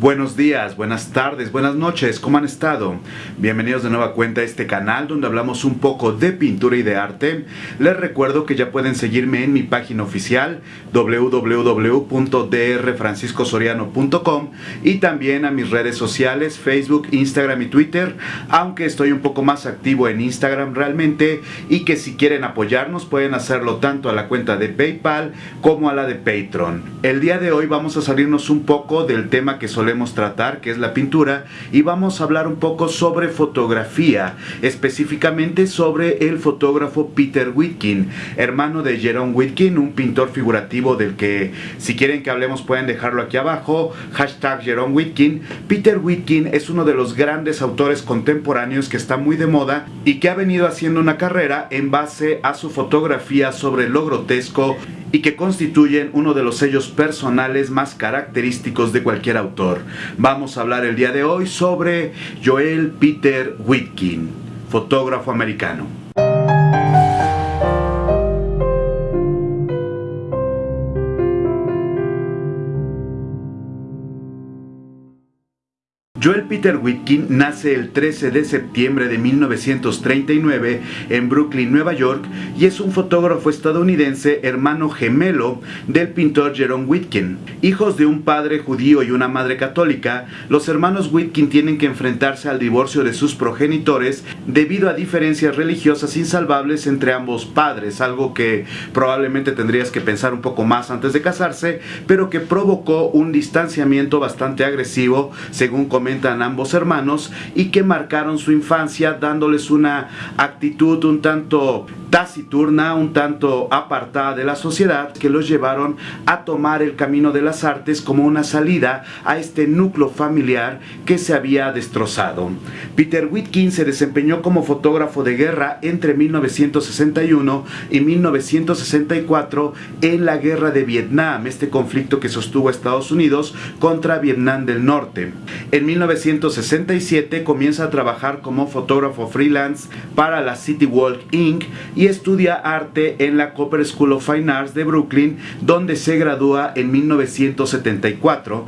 Buenos días, buenas tardes, buenas noches, ¿cómo han estado? Bienvenidos de nueva cuenta a este canal donde hablamos un poco de pintura y de arte. Les recuerdo que ya pueden seguirme en mi página oficial www.drfranciscosoriano.com y también a mis redes sociales Facebook, Instagram y Twitter, aunque estoy un poco más activo en Instagram realmente y que si quieren apoyarnos pueden hacerlo tanto a la cuenta de PayPal como a la de Patreon. El día de hoy vamos a salirnos un poco del tema que solemos tratar, que es la pintura, y vamos a hablar un poco sobre fotografía, específicamente sobre el fotógrafo Peter Whitkin, hermano de Jerome Whitkin, un pintor figurativo del que si quieren que hablemos pueden dejarlo aquí abajo, hashtag Jerome Whitkin. Peter Whitkin es uno de los grandes autores contemporáneos que está muy de moda y que ha venido haciendo una carrera en base a su fotografía sobre lo grotesco y que constituyen uno de los sellos personales más característicos de cualquier autor. Vamos a hablar el día de hoy sobre Joel Peter Whitkin, fotógrafo americano. Joel Peter Whitkin nace el 13 de septiembre de 1939 en Brooklyn, Nueva York, y es un fotógrafo estadounidense hermano gemelo del pintor Jerome Whitkin. Hijos de un padre judío y una madre católica, los hermanos Whitkin tienen que enfrentarse al divorcio de sus progenitores debido a diferencias religiosas insalvables entre ambos padres, algo que probablemente tendrías que pensar un poco más antes de casarse, pero que provocó un distanciamiento bastante agresivo, según comentan ambos hermanos, y que marcaron su infancia dándoles una actitud un tanto taciturna, un tanto apartada de la sociedad, que los llevaron a tomar el camino de las artes como una salida a este núcleo familiar que se había destrozado. Peter Whitkin se desempeñó como fotógrafo de guerra entre 1961 y 1964 en la guerra de Vietnam, este conflicto que sostuvo Estados Unidos contra Vietnam del Norte. En 1967 comienza a trabajar como fotógrafo freelance para la City Walk Inc y estudia arte en la Cooper School of Fine Arts de Brooklyn, donde se gradúa en 1974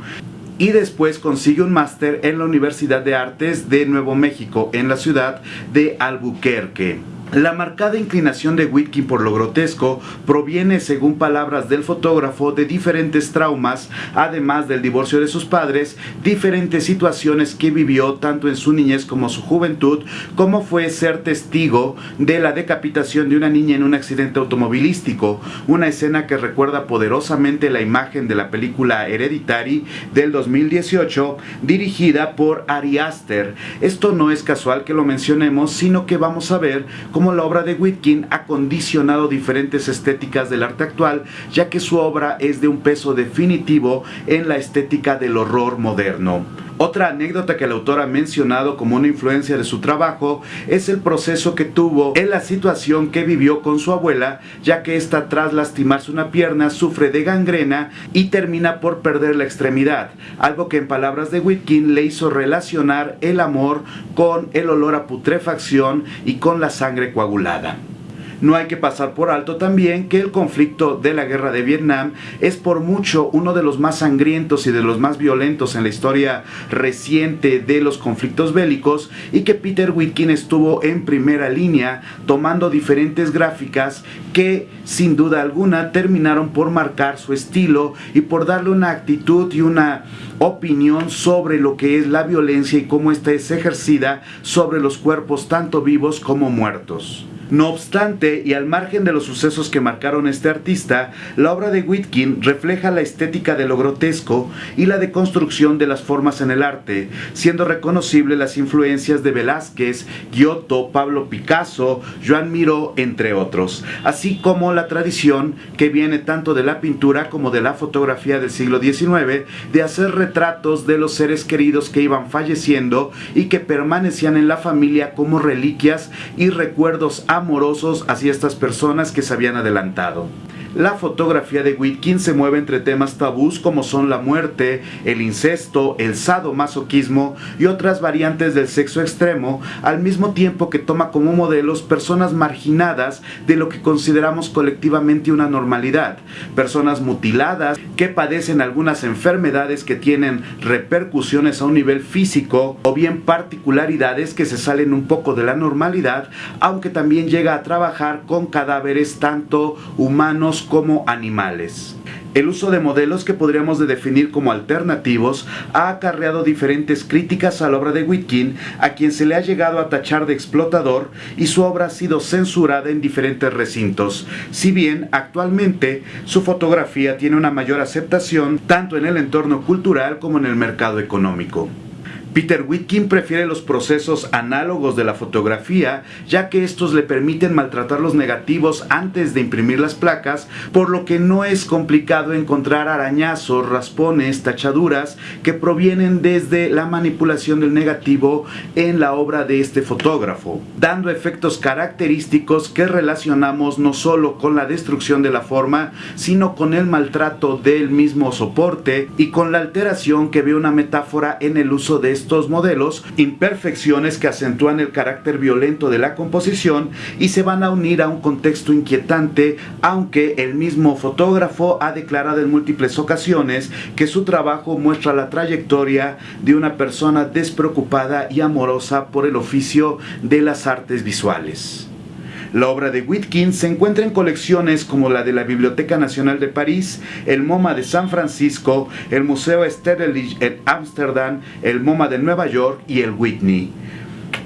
y después consigue un máster en la Universidad de Artes de Nuevo México en la ciudad de Albuquerque. La marcada inclinación de Whitkin por lo grotesco proviene, según palabras del fotógrafo, de diferentes traumas, además del divorcio de sus padres, diferentes situaciones que vivió tanto en su niñez como su juventud, como fue ser testigo de la decapitación de una niña en un accidente automovilístico, una escena que recuerda poderosamente la imagen de la película Hereditary del 2018, dirigida por Ari Aster. Esto no es casual que lo mencionemos, sino que vamos a ver cómo como la obra de Whitkin ha condicionado diferentes estéticas del arte actual, ya que su obra es de un peso definitivo en la estética del horror moderno. Otra anécdota que el autor ha mencionado como una influencia de su trabajo es el proceso que tuvo en la situación que vivió con su abuela, ya que ésta tras lastimarse una pierna sufre de gangrena y termina por perder la extremidad, algo que en palabras de Whitkin le hizo relacionar el amor con el olor a putrefacción y con la sangre coagulada. No hay que pasar por alto también que el conflicto de la guerra de Vietnam es por mucho uno de los más sangrientos y de los más violentos en la historia reciente de los conflictos bélicos y que Peter Whitkin estuvo en primera línea tomando diferentes gráficas que sin duda alguna terminaron por marcar su estilo y por darle una actitud y una opinión sobre lo que es la violencia y cómo esta es ejercida sobre los cuerpos tanto vivos como muertos. No obstante, y al margen de los sucesos que marcaron este artista, la obra de Whitkin refleja la estética de lo grotesco y la deconstrucción de las formas en el arte, siendo reconocible las influencias de Velázquez, Giotto, Pablo Picasso, Joan Miró, entre otros, así como la tradición que viene tanto de la pintura como de la fotografía del siglo XIX de hacer retratos de los seres queridos que iban falleciendo y que permanecían en la familia como reliquias y recuerdos amorosos hacia estas personas que se habían adelantado. La fotografía de Whitkin se mueve entre temas tabús como son la muerte, el incesto, el sadomasoquismo y otras variantes del sexo extremo, al mismo tiempo que toma como modelos personas marginadas de lo que consideramos colectivamente una normalidad, personas mutiladas que padecen algunas enfermedades que tienen repercusiones a un nivel físico o bien particularidades que se salen un poco de la normalidad, aunque también llega a trabajar con cadáveres tanto humanos como animales. El uso de modelos que podríamos definir como alternativos ha acarreado diferentes críticas a la obra de Whitkin, a quien se le ha llegado a tachar de explotador y su obra ha sido censurada en diferentes recintos, si bien actualmente su fotografía tiene una mayor aceptación tanto en el entorno cultural como en el mercado económico. Peter Whitkin prefiere los procesos análogos de la fotografía, ya que estos le permiten maltratar los negativos antes de imprimir las placas, por lo que no es complicado encontrar arañazos, raspones, tachaduras que provienen desde la manipulación del negativo en la obra de este fotógrafo, dando efectos característicos que relacionamos no solo con la destrucción de la forma, sino con el maltrato del mismo soporte y con la alteración que ve una metáfora en el uso de estos modelos imperfecciones que acentúan el carácter violento de la composición y se van a unir a un contexto inquietante, aunque el mismo fotógrafo ha declarado en múltiples ocasiones que su trabajo muestra la trayectoria de una persona despreocupada y amorosa por el oficio de las artes visuales. La obra de Whitkin se encuentra en colecciones como la de la Biblioteca Nacional de París, el MoMA de San Francisco, el Museo Sterling en Ámsterdam, el MoMA de Nueva York y el Whitney.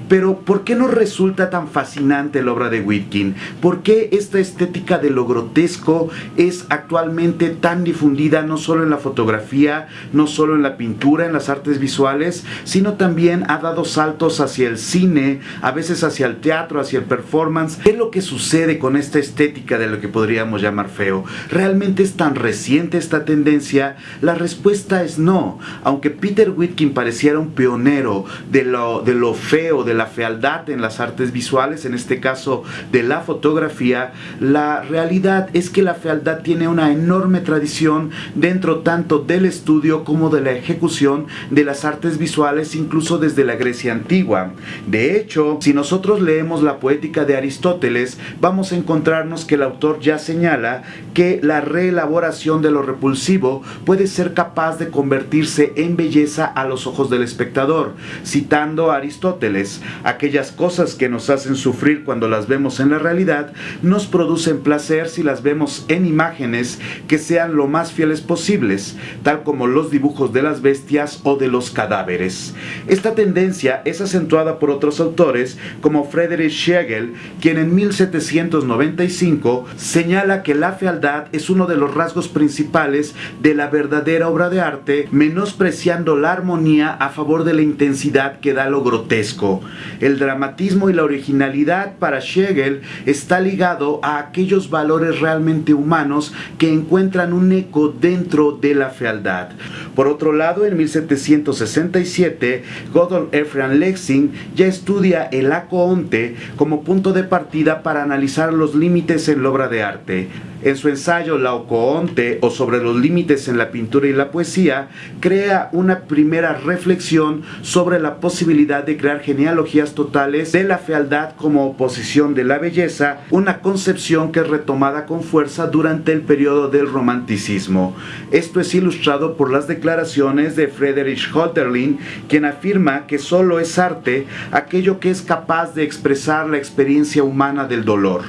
Pero ¿por qué nos resulta tan fascinante la obra de Whitkin? ¿Por qué esta estética de lo grotesco es actualmente tan difundida no solo en la fotografía, no solo en la pintura, en las artes visuales, sino también ha dado saltos hacia el cine, a veces hacia el teatro, hacia el performance? ¿Qué es lo que sucede con esta estética de lo que podríamos llamar feo? ¿Realmente es tan reciente esta tendencia? La respuesta es no. Aunque Peter Whitkin pareciera un pionero de lo, de lo feo, de la fealdad en las artes visuales, en este caso de la fotografía, la realidad es que la fealdad tiene una enorme tradición dentro tanto del estudio como de la ejecución de las artes visuales, incluso desde la Grecia antigua. De hecho, si nosotros leemos la poética de Aristóteles, vamos a encontrarnos que el autor ya señala que la reelaboración de lo repulsivo puede ser capaz de convertirse en belleza a los ojos del espectador. Citando a Aristóteles, aquellas cosas que nos hacen sufrir cuando las vemos en la realidad, nos producen placer si las vemos en imágenes que sean lo más fieles posibles, tal como los dibujos de las bestias o de los cadáveres. Esta tendencia es acentuada por otros autores como Friedrich Schlegel, quien en 1795 señala que la fealdad es uno de los rasgos principales de la verdadera obra de arte, menospreciando la armonía a favor de la intensidad que da lo grotesco. El dramatismo y la originalidad para Schlegel está ligado a aquellos valores realmente humanos que encuentran un eco dentro de la fealdad. Por otro lado, en 1767, Godol Ephraim Lexing ya estudia el acoonte como punto de partida para analizar los límites en la obra de arte. En su ensayo La Ocoonte o sobre los límites en la pintura y la poesía, crea una primera reflexión sobre la posibilidad de crear genealogías totales de la fealdad como oposición de la belleza, una concepción que es retomada con fuerza durante el periodo del romanticismo. Esto es ilustrado por las declaraciones de Friedrich Hölderlin, quien afirma que solo es arte aquello que es capaz de expresar la experiencia humana del dolor.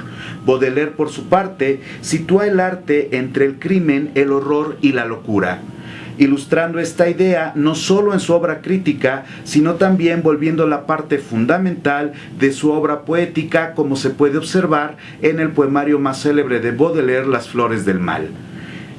Baudelaire, por su parte, sitúa el arte entre el crimen, el horror y la locura ilustrando esta idea no solo en su obra crítica, sino también volviendo la parte fundamental de su obra poética, como se puede observar en el poemario más célebre de Baudelaire, Las Flores del Mal.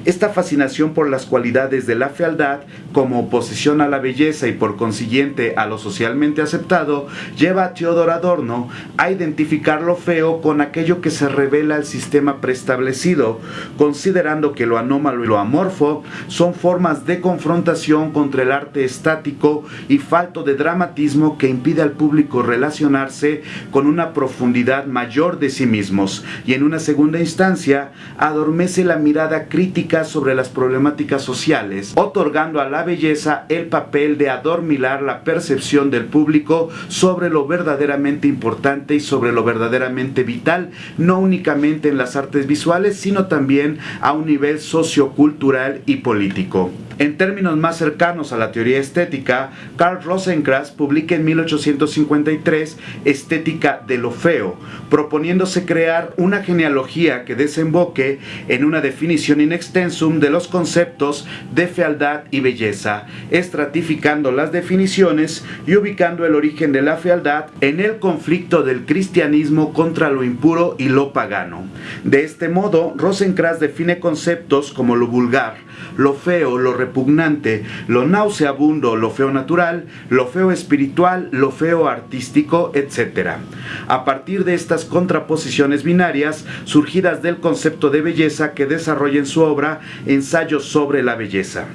Esta fascinación por las cualidades de la fealdad, como oposición a la belleza y por consiguiente a lo socialmente aceptado, lleva a Theodor Adorno a identificar lo feo con aquello que se revela al sistema preestablecido, considerando que lo anómalo y lo amorfo son formas de confrontación contra el arte estático y falto de dramatismo que impide al público relacionarse con una profundidad mayor de sí mismos. Y en una segunda instancia adormece la mirada crítica sobre las problemáticas sociales, otorgando a la belleza el papel de adormilar la percepción del público sobre lo verdaderamente importante y sobre lo verdaderamente vital, no únicamente en las artes visuales, sino también a un nivel sociocultural y político. En términos más cercanos a la teoría estética, Karl Rosenkranz publica en 1853 Estética de lo Feo, proponiéndose crear una genealogía que desemboque en una definición in extensum de los conceptos de fealdad y belleza, estratificando las definiciones y ubicando el origen de la fealdad en el conflicto del cristianismo contra lo impuro y lo pagano. De este modo, Rosenkranz define conceptos como lo vulgar, lo feo, lo repugnante, lo nauseabundo, lo feo natural, lo feo espiritual, lo feo artístico, etc. A partir de estas contraposiciones binarias, surgidas del concepto de belleza que desarrolla en su obra Ensayos sobre la belleza.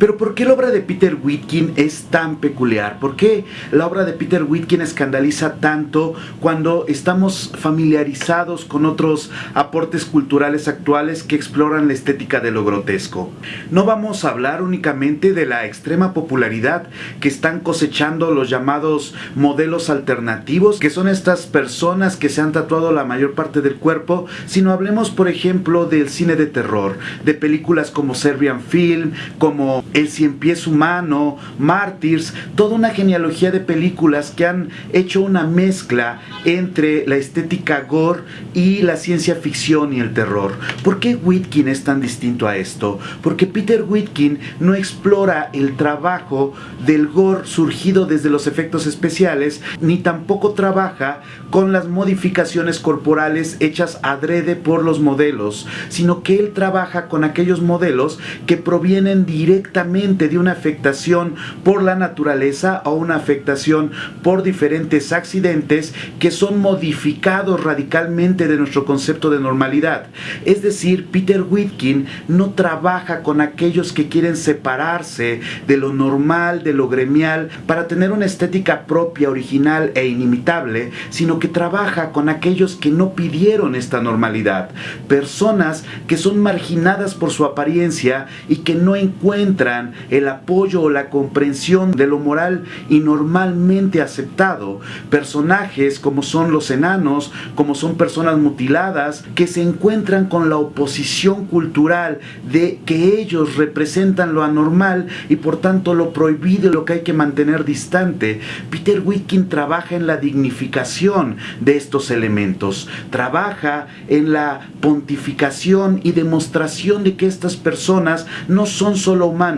Pero ¿por qué la obra de Peter Whitkin es tan peculiar? ¿Por qué la obra de Peter Whitkin escandaliza tanto cuando estamos familiarizados con otros aportes culturales actuales que exploran la estética de lo grotesco? No vamos a hablar únicamente de la extrema popularidad que están cosechando los llamados modelos alternativos, que son estas personas que se han tatuado la mayor parte del cuerpo, sino hablemos por ejemplo del cine de terror, de películas como Serbian Film, como el Cien Pies Humano, Martyrs, toda una genealogía de películas que han hecho una mezcla entre la estética gore y la ciencia ficción y el terror. ¿Por qué Whitkin es tan distinto a esto? Porque Peter Whitkin no explora el trabajo del gore surgido desde los efectos especiales, ni tampoco trabaja con las modificaciones corporales hechas adrede por los modelos, sino que él trabaja con aquellos modelos que provienen directamente de una afectación por la naturaleza o una afectación por diferentes accidentes que son modificados radicalmente de nuestro concepto de normalidad. Es decir, Peter Whitkin no trabaja con aquellos que quieren separarse de lo normal, de lo gremial, para tener una estética propia, original e inimitable, sino que trabaja con aquellos que no pidieron esta normalidad. Personas que son marginadas por su apariencia y que no encuentran el apoyo o la comprensión de lo moral y normalmente aceptado. Personajes como son los enanos, como son personas mutiladas, que se encuentran con la oposición cultural de que ellos representan lo anormal y por tanto lo prohibido, lo que hay que mantener distante. Peter Witkin trabaja en la dignificación de estos elementos, trabaja en la pontificación y demostración de que estas personas no son solo humanos,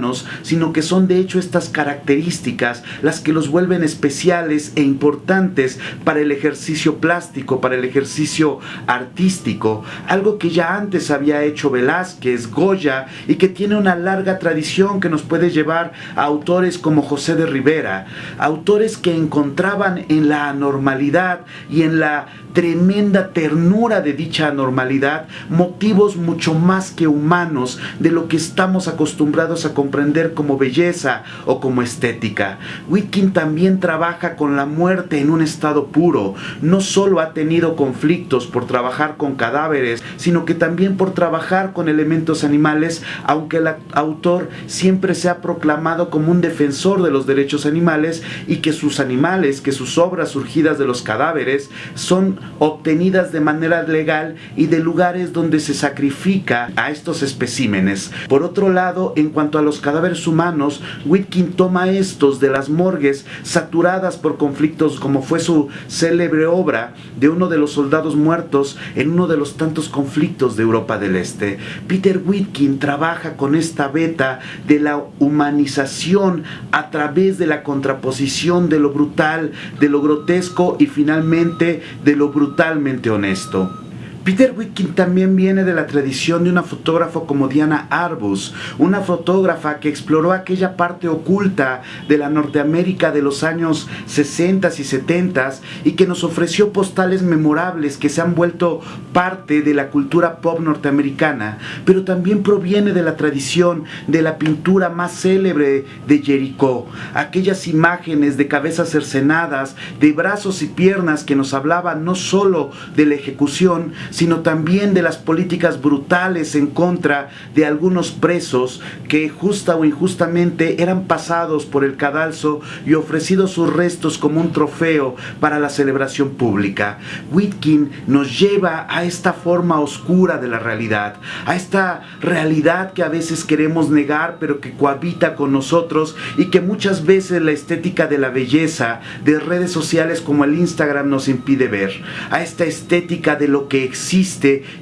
sino que son de hecho estas características las que los vuelven especiales e importantes para el ejercicio plástico, para el ejercicio artístico, algo que ya antes había hecho Velázquez, Goya y que tiene una larga tradición que nos puede llevar a autores como José de Rivera, autores que encontraban en la anormalidad y en la tremenda ternura de dicha anormalidad motivos mucho más que humanos de lo que estamos acostumbrados a comprender como belleza o como estética. Whitkin también trabaja con la muerte en un estado puro. No solo ha tenido conflictos por trabajar con cadáveres, sino que también por trabajar con elementos animales, aunque el autor siempre se ha proclamado como un defensor de los derechos animales y que sus animales, que sus obras surgidas de los cadáveres son obtenidas de manera legal y de lugares donde se sacrifica a estos especímenes. Por otro lado, en cuanto a cadáveres humanos, Whitkin toma estos de las morgues saturadas por conflictos como fue su célebre obra de uno de los soldados muertos en uno de los tantos conflictos de Europa del Este. Peter Whitkin trabaja con esta beta de la humanización a través de la contraposición de lo brutal, de lo grotesco y finalmente de lo brutalmente honesto. Peter Witkin también viene de la tradición de una fotógrafa como Diana Arbus, una fotógrafa que exploró aquella parte oculta de la Norteamérica de los años 60 y 70 y que nos ofreció postales memorables que se han vuelto parte de la cultura pop norteamericana, pero también proviene de la tradición de la pintura más célebre de Jericó, aquellas imágenes de cabezas cercenadas, de brazos y piernas que nos hablaban no solo de la ejecución, sino también de las políticas brutales en contra de algunos presos que justa o injustamente eran pasados por el cadalso y ofrecidos sus restos como un trofeo para la celebración pública. Whitkin nos lleva a esta forma oscura de la realidad, a esta realidad que a veces queremos negar pero que cohabita con nosotros y que muchas veces la estética de la belleza de redes sociales como el Instagram nos impide ver, a esta estética de lo que existe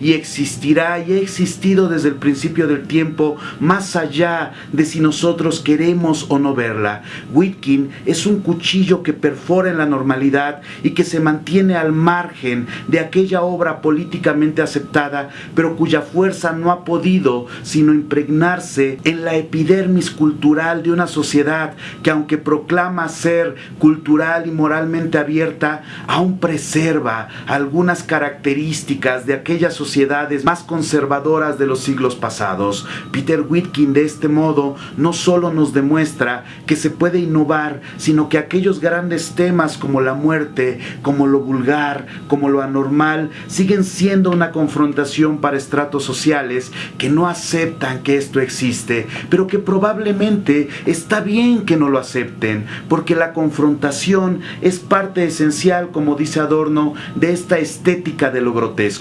y existirá y ha existido desde el principio del tiempo, más allá de si nosotros queremos o no verla. Whitkin es un cuchillo que perfora en la normalidad y que se mantiene al margen de aquella obra políticamente aceptada, pero cuya fuerza no ha podido sino impregnarse en la epidermis cultural de una sociedad que aunque proclama ser cultural y moralmente abierta, aún preserva algunas características de aquellas sociedades más conservadoras de los siglos pasados. Peter Whitkin de este modo no solo nos demuestra que se puede innovar, sino que aquellos grandes temas como la muerte, como lo vulgar, como lo anormal, siguen siendo una confrontación para estratos sociales que no aceptan que esto existe, pero que probablemente está bien que no lo acepten, porque la confrontación es parte esencial, como dice Adorno, de esta estética de lo grotesco,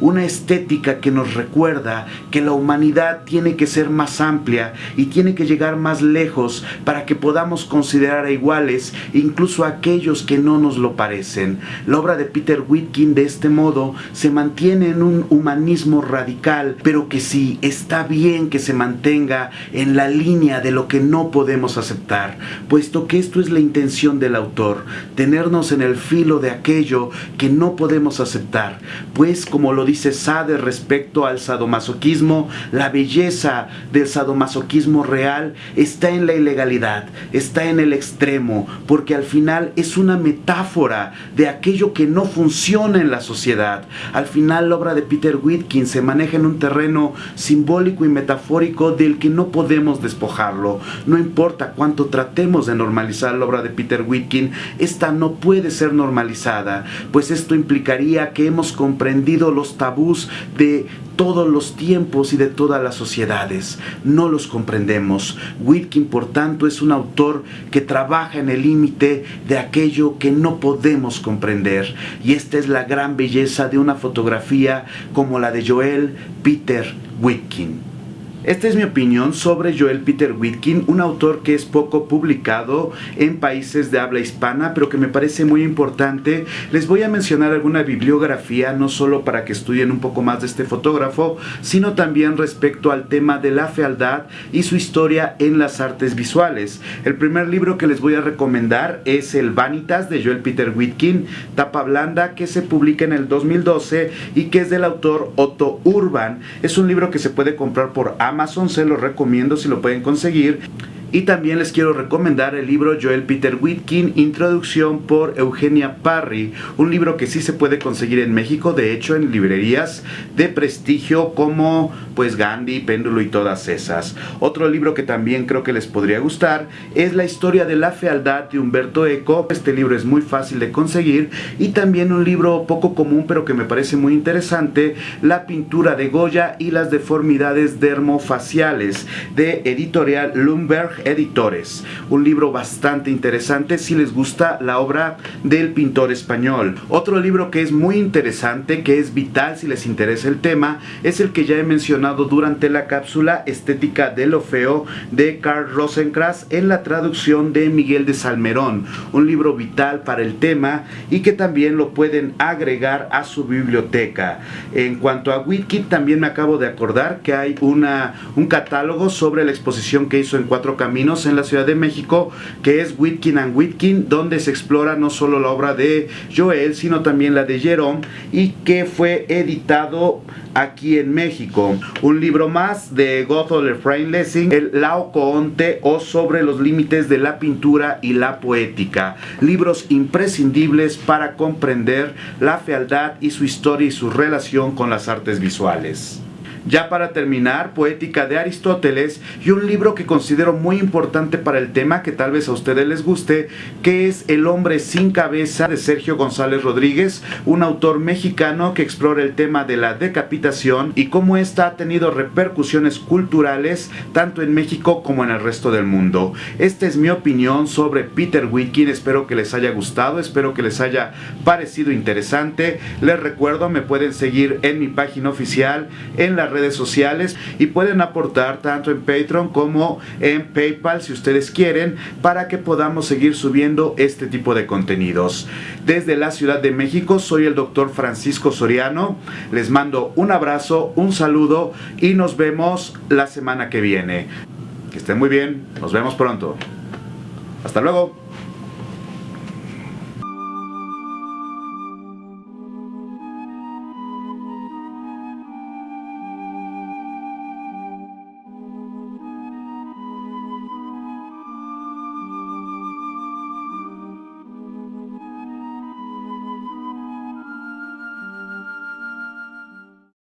una estética que nos recuerda que la humanidad tiene que ser más amplia y tiene que llegar más lejos para que podamos considerar a iguales incluso a aquellos que no nos lo parecen. La obra de Peter Whitkin de este modo se mantiene en un humanismo radical, pero que sí está bien que se mantenga en la línea de lo que no podemos aceptar, puesto que esto es la intención del autor, tenernos en el filo de aquello que no podemos aceptar, pues como lo dice Sade respecto al sadomasoquismo, la belleza del sadomasoquismo real está en la ilegalidad, está en el extremo, porque al final es una metáfora de aquello que no funciona en la sociedad. Al final la obra de Peter Whitkin se maneja en un terreno simbólico y metafórico del que no podemos despojarlo. No importa cuánto tratemos de normalizar la obra de Peter Whitkin, esta no puede ser normalizada, pues esto implicaría que hemos comprendido los tabús de todos los tiempos y de todas las sociedades. No los comprendemos. Whitkin, por tanto, es un autor que trabaja en el límite de aquello que no podemos comprender. Y esta es la gran belleza de una fotografía como la de Joel Peter Whitkin. Esta es mi opinión sobre Joel Peter Whitkin, un autor que es poco publicado en países de habla hispana, pero que me parece muy importante. Les voy a mencionar alguna bibliografía, no solo para que estudien un poco más de este fotógrafo, sino también respecto al tema de la fealdad y su historia en las artes visuales. El primer libro que les voy a recomendar es El Vanitas de Joel Peter Whitkin, tapa blanda, que se publica en el 2012 y que es del autor Otto Urban. Es un libro que se puede comprar por Amazon Amazon, se lo recomiendo si lo pueden conseguir. Y también les quiero recomendar el libro Joel Peter Whitkin, Introducción por Eugenia Parry, un libro que sí se puede conseguir en México, de hecho en librerías de prestigio como pues Gandhi, Péndulo y todas esas. Otro libro que también creo que les podría gustar es La historia de la fealdad de Humberto Eco. Este libro es muy fácil de conseguir y también un libro poco común pero que me parece muy interesante, La pintura de Goya y las deformidades dermofaciales de editorial Lumberg Editores, un libro bastante interesante si les gusta la obra del pintor español. Otro libro que es muy interesante, que es vital si les interesa el tema, es el que ya he mencionado durante la cápsula Estética de lo Feo de Carl Rosenkranz en la traducción de Miguel de Salmerón, un libro vital para el tema y que también lo pueden agregar a su biblioteca. En cuanto a Witkin, también me acabo de acordar que hay una, un catálogo sobre la exposición que hizo en cuatro Caminos en la Ciudad de México, que es Whitkin and Whitkin, donde se explora no solo la obra de Joel, sino también la de Jerome, y que fue editado aquí en México. Un libro más de Gotthold Efraín Lessing, el Laocoonte o sobre los límites de la pintura y la poética. Libros imprescindibles para comprender la fealdad y su historia y su relación con las artes visuales. Ya para terminar, Poética de Aristóteles y un libro que considero muy importante para el tema que tal vez a ustedes les guste, que es El hombre sin cabeza de Sergio González Rodríguez, un autor mexicano que explora el tema de la decapitación y cómo esta ha tenido repercusiones culturales tanto en México como en el resto del mundo. Esta es mi opinión sobre Peter Wilkin, espero que les haya gustado, espero que les haya parecido interesante. Les recuerdo, me pueden seguir en mi página oficial, en la red redes sociales y pueden aportar tanto en Patreon como en PayPal si ustedes quieren para que podamos seguir subiendo este tipo de contenidos. Desde la Ciudad de México soy el doctor Francisco Soriano. Les mando un abrazo, un saludo y nos vemos la semana que viene. Que estén muy bien, nos vemos pronto. Hasta luego.